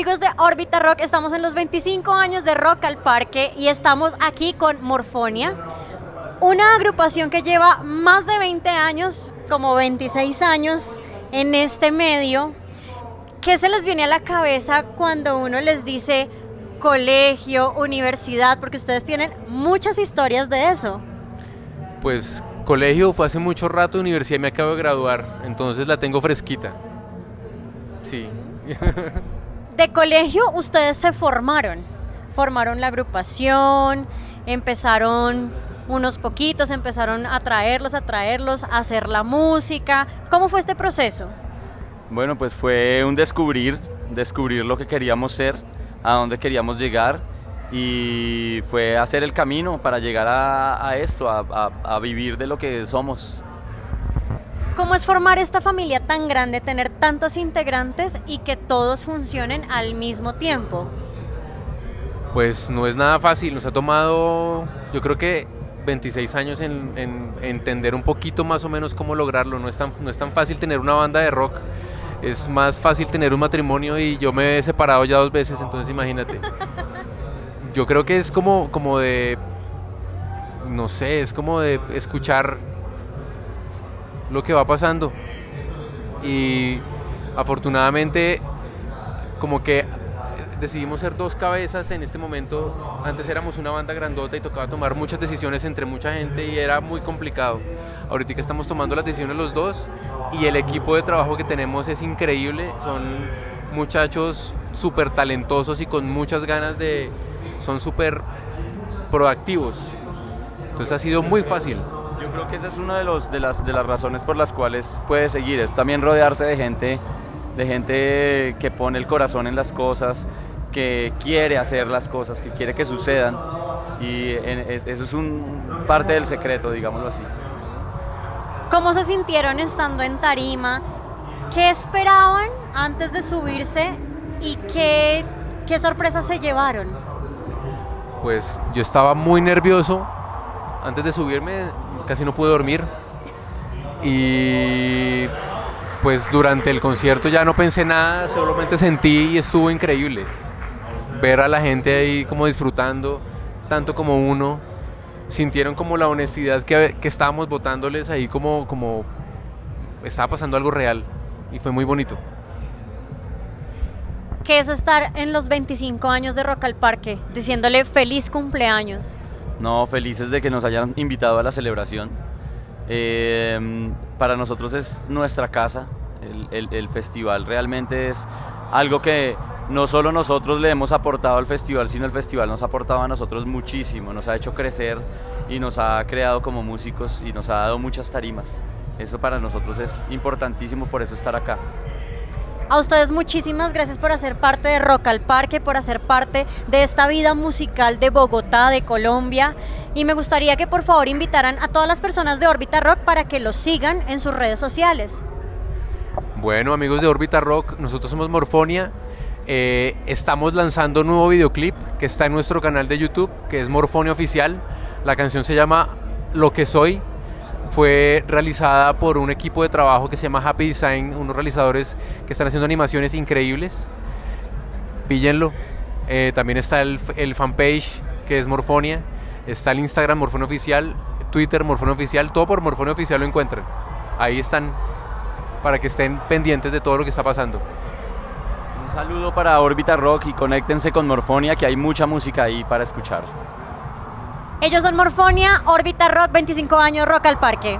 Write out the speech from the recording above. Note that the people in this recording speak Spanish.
amigos de Orbita Rock, estamos en los 25 años de Rock al Parque y estamos aquí con Morfonia, una agrupación que lleva más de 20 años, como 26 años en este medio. ¿Qué se les viene a la cabeza cuando uno les dice colegio, universidad? Porque ustedes tienen muchas historias de eso. Pues colegio fue hace mucho rato, universidad me acabo de graduar, entonces la tengo fresquita. Sí. De colegio ustedes se formaron, formaron la agrupación, empezaron unos poquitos, empezaron a traerlos, a traerlos, a hacer la música. ¿Cómo fue este proceso? Bueno, pues fue un descubrir, descubrir lo que queríamos ser, a dónde queríamos llegar y fue hacer el camino para llegar a, esto, a vivir de lo que somos. ¿Cómo es formar esta familia tan grande, tener tantos integrantes y que todos funcionen al mismo tiempo? Pues no es nada fácil, nos ha tomado, yo creo que 26 años en, entender un poquito más o menos cómo lograrlo. No es, tan, no es tan fácil tener una banda de rock, es más fácil tener un matrimonio y yo me he separado ya dos veces, entonces imagínate. Yo creo que es como, como de, no sé, es como de escuchar lo que va pasando. Y afortunadamente, como que decidimos ser dos cabezas en este momento. Antes éramos una banda grandota y tocaba tomar muchas decisiones entre mucha gente y era muy complicado. Ahorita estamos tomando las decisiones los dos y el equipo de trabajo que tenemos es increíble. Son muchachos súper talentosos y con muchas ganas de... son súper proactivos. Entonces ha sido muy fácil. Yo creo que esa es una de, los, de, las, de las razones por las cuales puede seguir, es también rodearse de gente, de gente que pone el corazón en las cosas, que quiere hacer las cosas, que quiere que sucedan y eso es un parte del secreto, digámoslo así. ¿Cómo se sintieron estando en Tarima? ¿Qué esperaban antes de subirse y qué, qué sorpresas se llevaron? Pues yo estaba muy nervioso antes de subirme, casi no pude dormir. Y pues durante el concierto ya no pensé nada, solamente sentí y estuvo increíble. Ver a la gente ahí como disfrutando, tanto como uno. Sintieron como la honestidad que, que estábamos votándoles ahí como, como estaba pasando algo real. Y fue muy bonito. ¿Qué es estar en los 25 años de Rock al Parque diciéndole feliz cumpleaños? No, felices de que nos hayan invitado a la celebración. Em, para nosotros es nuestra casa, el, festival realmente es algo que no solo nosotros le hemos aportado al festival, sino el festival nos ha aportado a nosotros muchísimo, nos ha hecho crecer y nos ha creado como músicos y nos ha dado muchas tarimas. Eso para nosotros es importantísimo, por eso estar acá. A ustedes muchísimas gracias por hacer parte de Rock al Parque, por hacer parte de esta vida musical de Bogotá, de Colombia. Y me gustaría que por favor invitaran a todas las personas de Orbita Rock para que los sigan en sus redes sociales. Bueno, amigos de Orbita Rock, nosotros somos Morfonia. Eh, estamos lanzando un nuevo videoclip que está en nuestro canal de YouTube, que es Morfonia Oficial. La canción se llama Lo que soy fue realizada por un equipo de trabajo que se llama Happy Design, unos realizadores que están haciendo animaciones increíbles. Píllenlo. Eh, también está el, fanpage que es Morfonia. Está el Instagram Morfonia Oficial, Twitter Morfonia Oficial, todo por Morfonia Oficial lo encuentran. Ahí están para que estén pendientes de todo lo que está pasando. Un saludo para Orbita Rock y conéctense con Morfonia que hay mucha música ahí para escuchar. Ellos son Morfonia, Orbita Rock, 25 años, Rock al Parque.